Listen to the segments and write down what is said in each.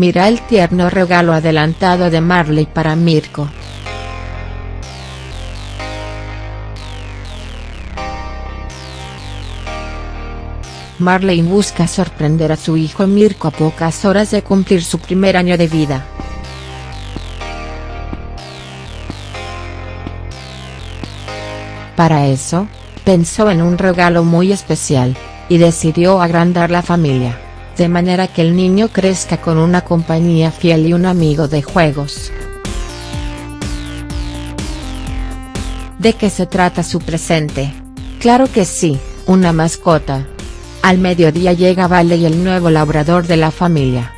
Mira el tierno regalo adelantado de Marley para Mirko. Marley busca sorprender a su hijo Mirko a pocas horas de cumplir su primer año de vida. Para eso, pensó en un regalo muy especial, y decidió agrandar la familia, de manera que el niño crezca con una compañía fiel y un amigo de juegos. ¿De qué se trata su presente? Claro que sí, una mascota. Al mediodía llega Vale y el nuevo labrador de la familia.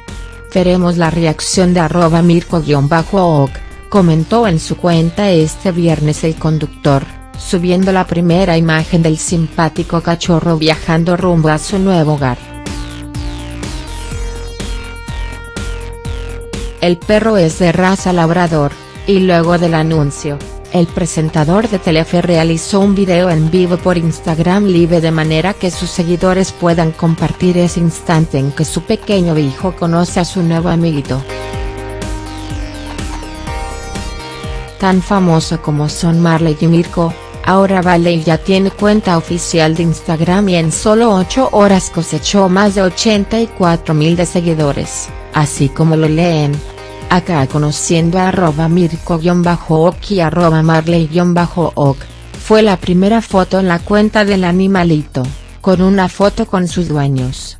Veremos la reacción de arroba mirko-ok, comentó en su cuenta este viernes el conductor, subiendo la primera imagen del simpático cachorro viajando rumbo a su nuevo hogar. El perro es de raza labrador, y luego del anuncio, el presentador de Telefe realizó un video en vivo por Instagram Live de manera que sus seguidores puedan compartir ese instante en que su pequeño hijo conoce a su nuevo amiguito. Tan famoso como son Marley y Mirko, ahora Valley ya tiene cuenta oficial de Instagram y en solo 8 horas cosechó más de 84 mil de seguidores, así como lo leen, acá conociendo a arroba mirko-ok y arroba marley-ok, fue la primera foto en la cuenta del animalito, con una foto con sus dueños.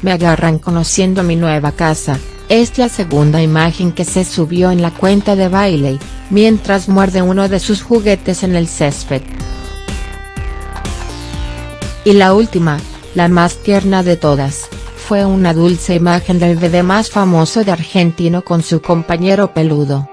Me agarran conociendo mi nueva casa, es la segunda imagen que se subió en la cuenta de Bailey, mientras muerde uno de sus juguetes en el césped. Y la última, la más tierna de todas, fue una dulce imagen del bebé más famoso de argentino con su compañero peludo.